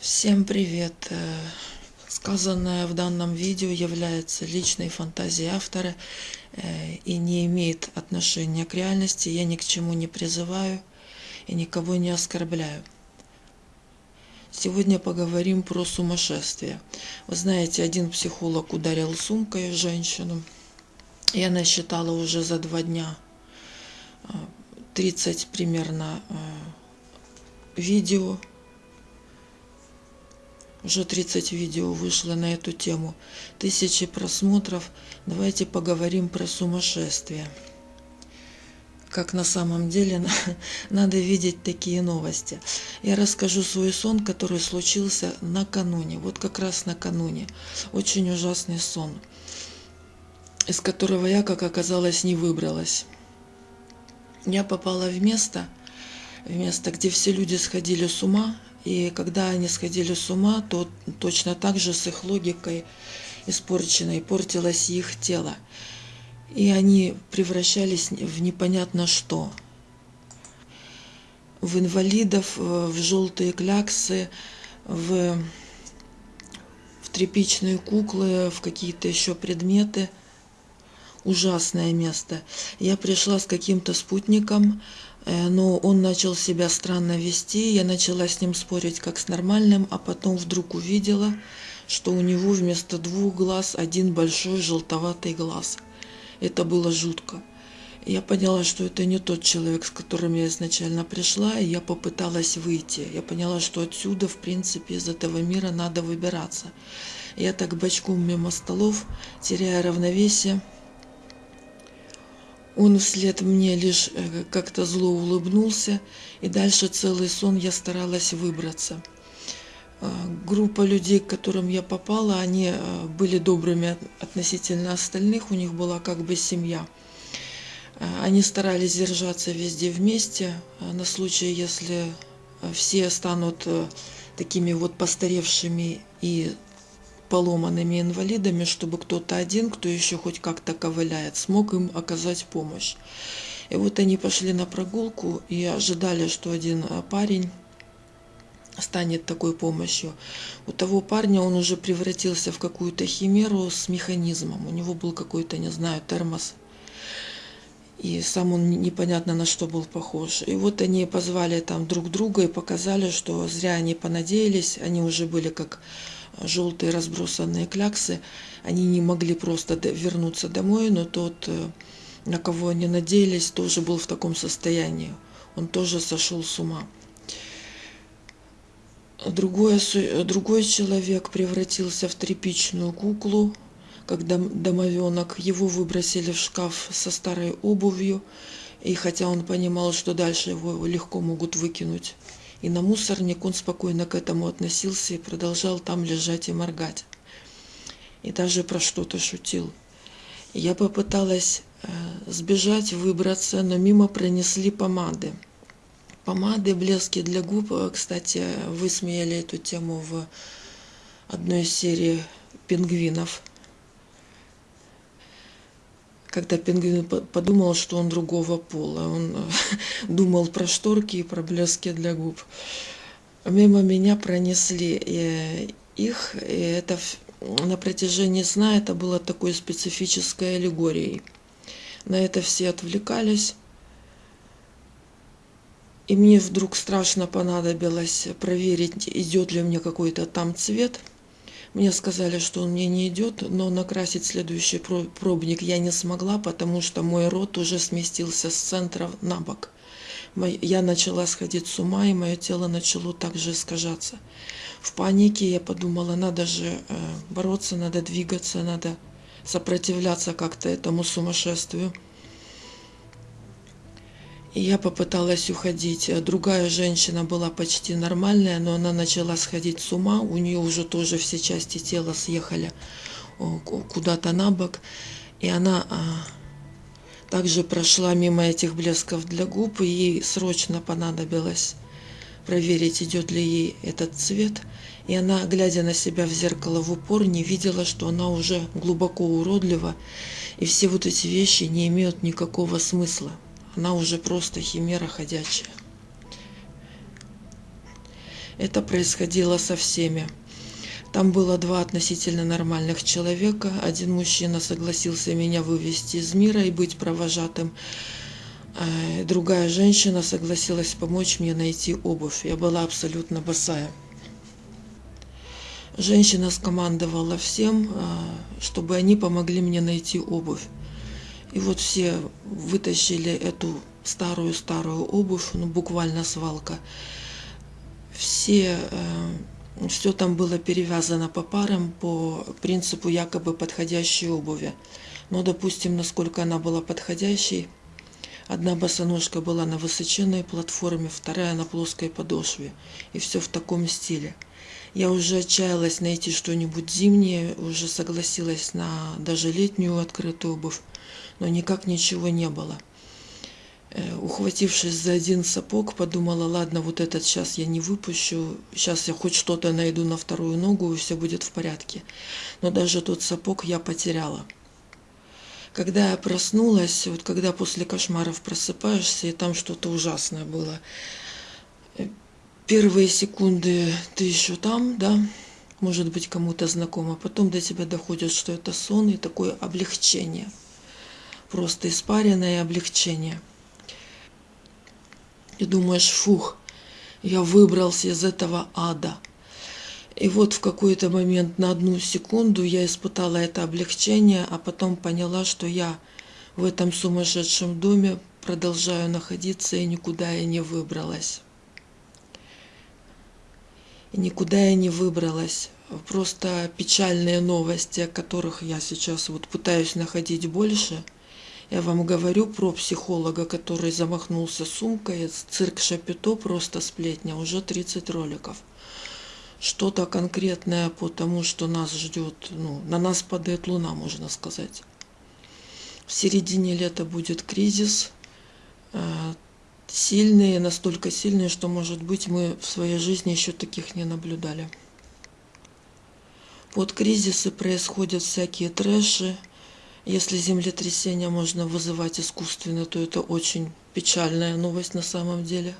Всем привет! Э, сказанное в данном видео является личной фантазией автора э, и не имеет отношения к реальности. Я ни к чему не призываю и никого не оскорбляю. Сегодня поговорим про сумасшествие. Вы знаете, один психолог ударил сумкой женщину, и она считала уже за два дня 30 э, примерно видео уже 30 видео вышло на эту тему, тысячи просмотров. Давайте поговорим про сумасшествие. Как на самом деле надо видеть такие новости. Я расскажу свой сон, который случился накануне, вот как раз накануне. Очень ужасный сон, из которого я, как оказалось, не выбралась. Я попала в место, в место, где все люди сходили с ума, и когда они сходили с ума, то точно так же с их логикой испорченной портилось их тело. И они превращались в непонятно что. В инвалидов, в желтые кляксы, в, в тряпичные куклы, в какие-то еще предметы. Ужасное место. Я пришла с каким-то спутником, Э, но он начал себя странно вести, я начала с ним спорить как с нормальным, а потом вдруг увидела, что у него вместо двух глаз один большой желтоватый глаз. Это было жутко. Я поняла, что это не тот человек, с которым я изначально пришла, и я попыталась выйти. Я поняла, что отсюда, в принципе, из этого мира надо выбираться. Я так бочком мимо столов, теряя равновесие, он вслед мне лишь э, как-то зло улыбнулся, и дальше целый сон я старалась выбраться. А, группа людей, к которым я попала, они э, были добрыми относительно остальных, у них была как бы семья. Они старались держаться везде вместе, на случай, если все станут э, такими вот постаревшими и поломанными инвалидами, чтобы кто-то один, кто еще хоть как-то ковыляет, смог им оказать помощь. И вот они пошли на прогулку и ожидали, что один а, парень станет такой помощью. У того парня он уже превратился в какую-то химеру с механизмом. У него был какой-то, не знаю, термос. И сам он непонятно на что был похож. И вот они позвали там друг друга и показали, что зря они понадеялись. Они уже были как желтые разбросанные кляксы, они не могли просто вернуться домой, но тот, э, на кого они надеялись, тоже был в таком состоянии. Он тоже сошел с ума. Другой, другой человек превратился в тряпичную куклу, когда домовенок его выбросили в шкаф со старой обувью, и хотя он понимал, что дальше его легко могут выкинуть и на мусорник он спокойно к этому относился и продолжал там лежать и моргать. И даже про что-то шутил. Я попыталась э, сбежать, выбраться, но мимо пронесли помады. Помады, блески для губ. Э, кстати, высмеяли эту тему в одной из серий пингвинов когда пингвин подумал, что он другого пола. Он э, думал про шторки и про блески для губ. Мимо меня пронесли э, их, и это на протяжении сна это было такой специфической аллегорией. На это все отвлекались. И мне вдруг страшно понадобилось проверить, идет ли мне какой-то там цвет – мне сказали, что он мне не идет, но накрасить следующий пробник я не смогла, потому что мой рот уже сместился с центра на бок. Я начала сходить с ума, и мое тело начало также искажаться. В панике я подумала, надо же э, бороться, надо двигаться, надо сопротивляться как-то этому сумасшествию. Я попыталась уходить. Другая женщина была почти нормальная, но она начала сходить с ума. У нее уже тоже все части тела съехали куда-то на бок. И она а, также прошла мимо этих блесков для губ, и ей срочно понадобилось проверить, идет ли ей этот цвет. И она, глядя на себя в зеркало в упор, не видела, что она уже глубоко уродлива, и все вот эти вещи не имеют никакого смысла. Она уже просто химера ходячая. Это происходило со всеми. Там было два относительно нормальных человека. Один мужчина согласился меня вывести из мира и быть провожатым. А другая женщина согласилась помочь мне найти обувь. Я была абсолютно босая. Женщина скомандовала всем, а, чтобы они помогли мне найти обувь. И вот все вытащили эту старую-старую обувь, ну буквально свалка. Все, э, все там было перевязано по парам по принципу якобы подходящей обуви. Но, допустим, насколько она была подходящей, одна босоножка была на высоченной платформе, вторая на плоской подошве. И все в таком стиле. Я уже отчаялась найти что-нибудь зимнее, уже согласилась на даже летнюю открытую обувь, но никак ничего не было. Э, ухватившись за один сапог, подумала, ладно, вот этот сейчас я не выпущу, сейчас я хоть что-то найду на вторую ногу, и все будет в порядке. Но даже тот сапог я потеряла. Когда я проснулась, вот когда после кошмаров просыпаешься, и там что-то ужасное было, э, первые секунды ты еще там, да, может быть кому-то знакомо, потом до тебя доходит, что это сон и такое облегчение, просто испаренное облегчение – и думаешь, фух, я выбрался из этого ада. И вот в какой-то момент на одну секунду я испытала это облегчение, а потом поняла, что я в этом сумасшедшем доме продолжаю находиться и никуда я не выбралась. И никуда я не выбралась. Просто печальные новости, о которых я сейчас вот пытаюсь находить больше – я вам говорю про психолога, который замахнулся сумкой, цирк Шапито, просто сплетня, уже 30 роликов. Что-то конкретное по тому, что нас ждет, ну, на нас падает луна, можно сказать. В середине лета будет кризис, э, сильные, настолько сильные, что, может быть, мы в своей жизни еще таких не наблюдали. Под кризисы происходят всякие трэши, если землетрясение можно вызывать искусственно, то это очень печальная новость на самом деле.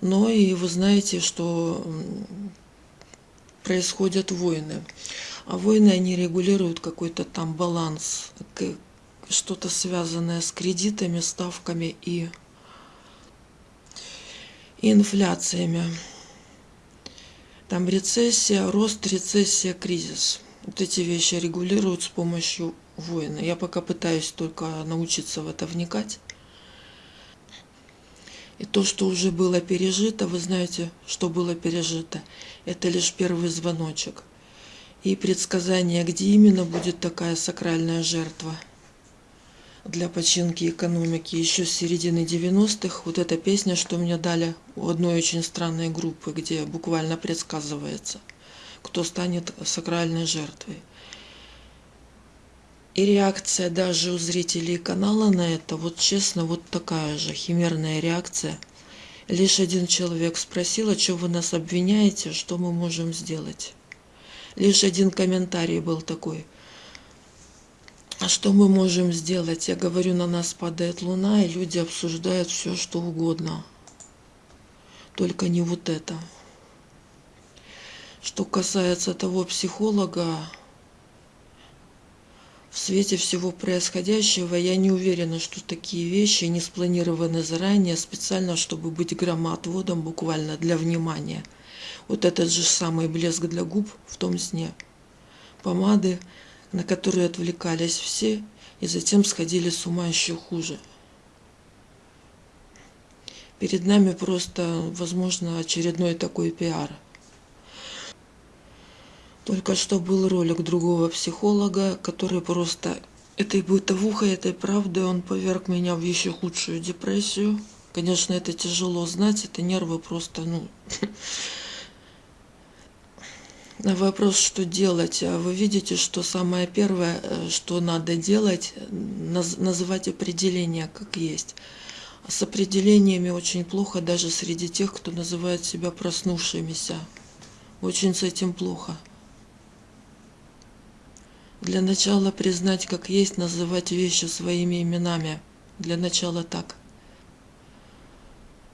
Но и вы знаете, что происходят войны. А войны, они регулируют какой-то там баланс, что-то связанное с кредитами, ставками и инфляциями. Там рецессия, рост, рецессия, кризис. Вот эти вещи регулируют с помощью воина. Я пока пытаюсь только научиться в это вникать. И то, что уже было пережито, вы знаете, что было пережито, это лишь первый звоночек. И предсказание, где именно будет такая сакральная жертва для починки экономики еще с середины 90-х. Вот эта песня, что мне дали у одной очень странной группы, где буквально предсказывается, кто станет сакральной жертвой. И реакция даже у зрителей канала на это, вот честно, вот такая же химерная реакция. Лишь один человек спросил, а что вы нас обвиняете, что мы можем сделать. Лишь один комментарий был такой. А что мы можем сделать? Я говорю, на нас падает луна, и люди обсуждают все, что угодно. Только не вот это. Что касается того психолога, в свете всего происходящего я не уверена, что такие вещи не спланированы заранее, специально, чтобы быть громоотводом буквально для внимания. Вот этот же самый блеск для губ в том сне. Помады, на которые отвлекались все, и затем сходили с ума еще хуже. Перед нами просто, возможно, очередной такой пиар – только что был ролик другого психолога, который просто этой бытовухой, этой правдой он поверг меня в еще худшую депрессию. Конечно, это тяжело знать, это нервы просто, ну... На вопрос, что делать, а вы видите, что самое первое, э, что надо делать, наз называть определение как есть. С определениями очень плохо даже среди тех, кто называет себя проснувшимися. Очень с этим плохо. Для начала признать как есть, называть вещи своими именами. Для начала так.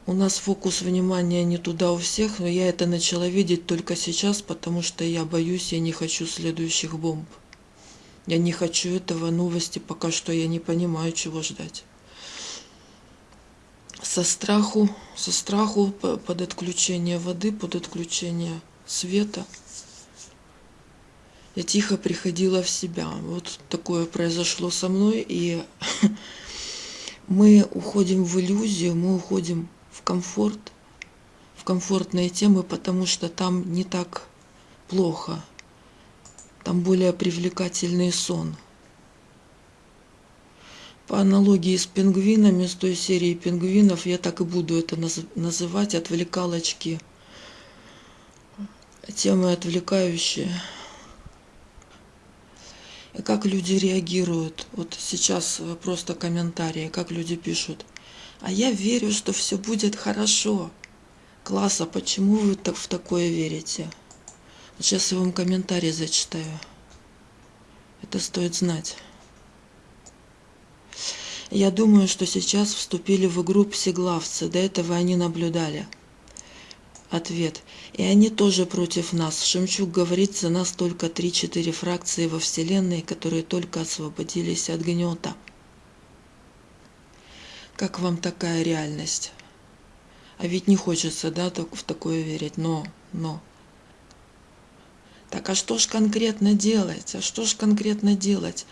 У нас фокус внимания не туда у всех, но я это начала видеть только сейчас, потому что я боюсь, я не хочу следующих бомб. Я не хочу этого, новости пока что я не понимаю, чего ждать. Со страху, со страху под отключение воды, под отключение света. Я тихо приходила в себя. Вот такое произошло со мной, и мы уходим в иллюзию, мы уходим в комфорт, в комфортные темы, потому что там не так плохо. Там более привлекательный сон. По аналогии с пингвинами, с той серии пингвинов, я так и буду это называть, отвлекалочки, темы отвлекающие. И как люди реагируют. Вот сейчас просто комментарии, как люди пишут – а я верю, что все будет хорошо. Класс, а почему вы так в такое верите? Сейчас я вам комментарий зачитаю. Это стоит знать. Я думаю, что сейчас вступили в игру псиглавцы. До этого они наблюдали. Ответ. И они тоже против нас. Шемчук говорит, за нас только 3-4 фракции во Вселенной, которые только освободились от гнета. Как вам такая реальность? А ведь не хочется, да, в такое верить, но, но. Так а что ж конкретно делать? А что ж конкретно делать?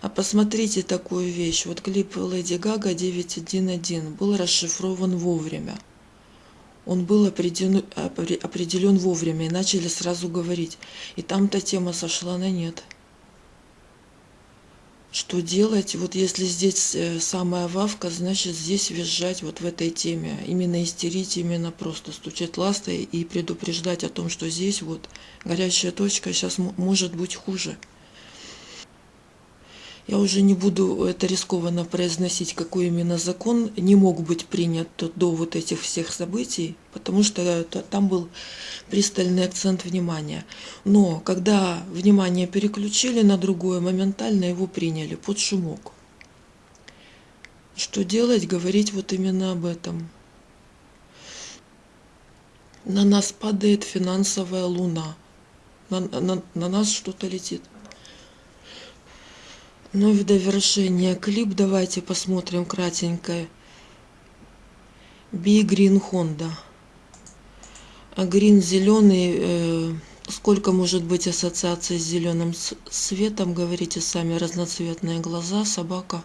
А посмотрите такую вещь. Вот клип Леди Гага 911 был расшифрован вовремя. Он был определен, определен вовремя и начали сразу говорить. И там-то тема сошла на нет что делать. Вот если здесь э, самая вавка, значит здесь визжать вот в этой теме. Именно истерить, именно просто стучать ластой и предупреждать о том, что здесь вот горячая точка, сейчас может быть хуже. Я уже не буду это рискованно произносить, какой именно закон не мог быть принят до вот этих всех событий, потому что там был пристальный акцент внимания. Но когда внимание переключили на другое, моментально его приняли под шумок. Что делать? Говорить вот именно об этом. На нас падает финансовая луна. На, на, на нас что-то летит. Ну и в довершение клип давайте посмотрим кратенько. Би Грин Honda. А грин зеленый, э, сколько может быть ассоциаций с зеленым светом, говорите сами, разноцветные глаза, собака.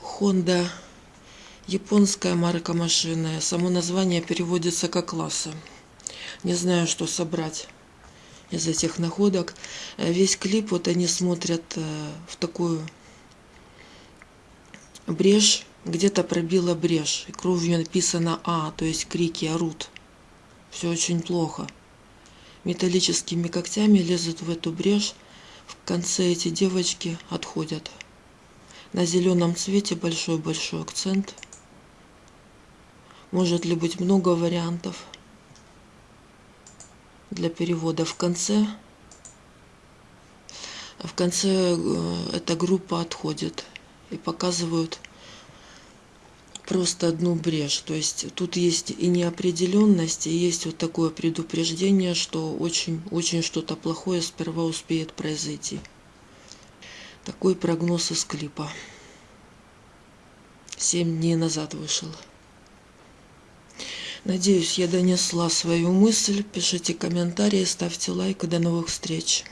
Honda, японская марка машины, само название переводится как класса. Не знаю, что собрать из этих находок. Э, весь клип вот они смотрят э, в такую брешь, где-то пробила брешь, и кровью написано А, то есть крики орут. Все очень плохо. Металлическими когтями лезут в эту брешь, в конце эти девочки отходят. На зеленом цвете большой-большой акцент. Может ли быть много вариантов? Для перевода в конце. В конце э, эта группа отходит и показывают просто одну брешь. То есть тут есть и неопределенность, и есть вот такое предупреждение, что очень-очень что-то плохое сперва успеет произойти. Такой прогноз из клипа. Семь дней назад вышел. Надеюсь, я донесла свою мысль. Пишите комментарии, ставьте лайк и до новых встреч.